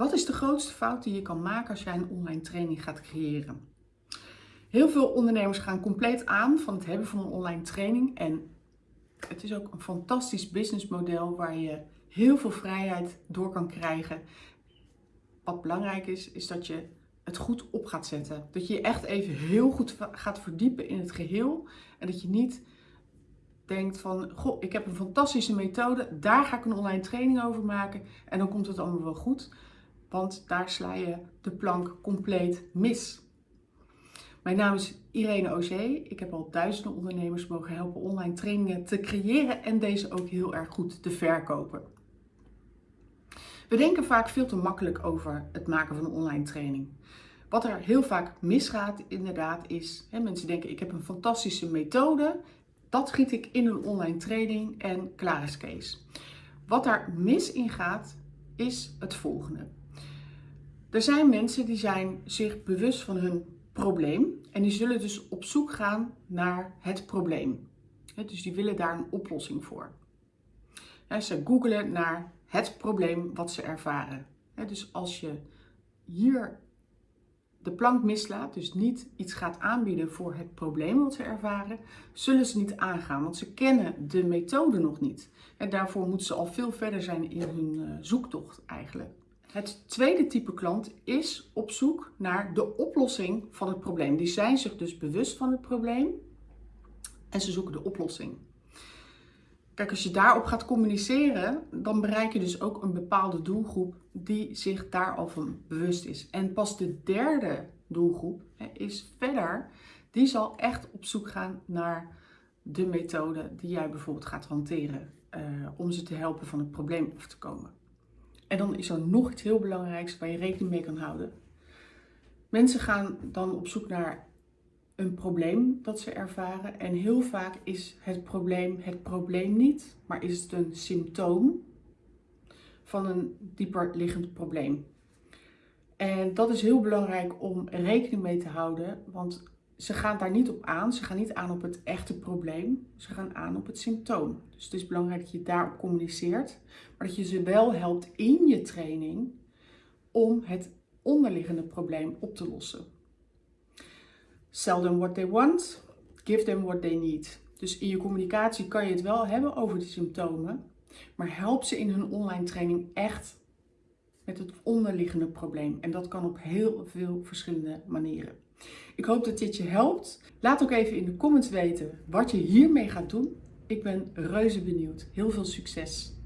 Wat is de grootste fout die je kan maken als jij een online training gaat creëren? Heel veel ondernemers gaan compleet aan van het hebben van een online training. En het is ook een fantastisch businessmodel waar je heel veel vrijheid door kan krijgen. Wat belangrijk is, is dat je het goed op gaat zetten. Dat je je echt even heel goed gaat verdiepen in het geheel. En dat je niet denkt van, goh, ik heb een fantastische methode, daar ga ik een online training over maken en dan komt het allemaal wel goed. Want daar sla je de plank compleet mis. Mijn naam is Irene Ozé. Ik heb al duizenden ondernemers mogen helpen online trainingen te creëren en deze ook heel erg goed te verkopen. We denken vaak veel te makkelijk over het maken van een online training. Wat er heel vaak misgaat inderdaad is, hè, mensen denken ik heb een fantastische methode, dat giet ik in een online training en klaar is Kees. Wat daar mis in gaat is het volgende. Er zijn mensen die zijn zich bewust van hun probleem en die zullen dus op zoek gaan naar het probleem. Dus die willen daar een oplossing voor. Ze googelen naar het probleem wat ze ervaren. Dus als je hier de plank mislaat, dus niet iets gaat aanbieden voor het probleem wat ze ervaren, zullen ze niet aangaan, want ze kennen de methode nog niet. En daarvoor moeten ze al veel verder zijn in hun eh, zoektocht eigenlijk. Het tweede type klant is op zoek naar de oplossing van het probleem. Die zijn zich dus bewust van het probleem en ze zoeken de oplossing. Kijk, als je daarop gaat communiceren, dan bereik je dus ook een bepaalde doelgroep die zich daar al van bewust is. En pas de derde doelgroep is verder, die zal echt op zoek gaan naar de methode die jij bijvoorbeeld gaat hanteren uh, om ze te helpen van het probleem af te komen. En dan is er nog iets heel belangrijks waar je rekening mee kan houden. Mensen gaan dan op zoek naar een probleem dat ze ervaren. En heel vaak is het probleem het probleem niet, maar is het een symptoom van een dieper liggend probleem. En dat is heel belangrijk om rekening mee te houden, want ze gaan daar niet op aan. Ze gaan niet aan op het echte probleem. Ze gaan aan op het symptoom. Dus het is belangrijk dat je daarop communiceert, maar dat je ze wel helpt in je training om het onderliggende probleem op te lossen. Sell them what they want, give them what they need. Dus in je communicatie kan je het wel hebben over de symptomen, maar help ze in hun online training echt met het onderliggende probleem. En dat kan op heel veel verschillende manieren. Ik hoop dat dit je helpt. Laat ook even in de comments weten wat je hiermee gaat doen. Ik ben reuze benieuwd. Heel veel succes!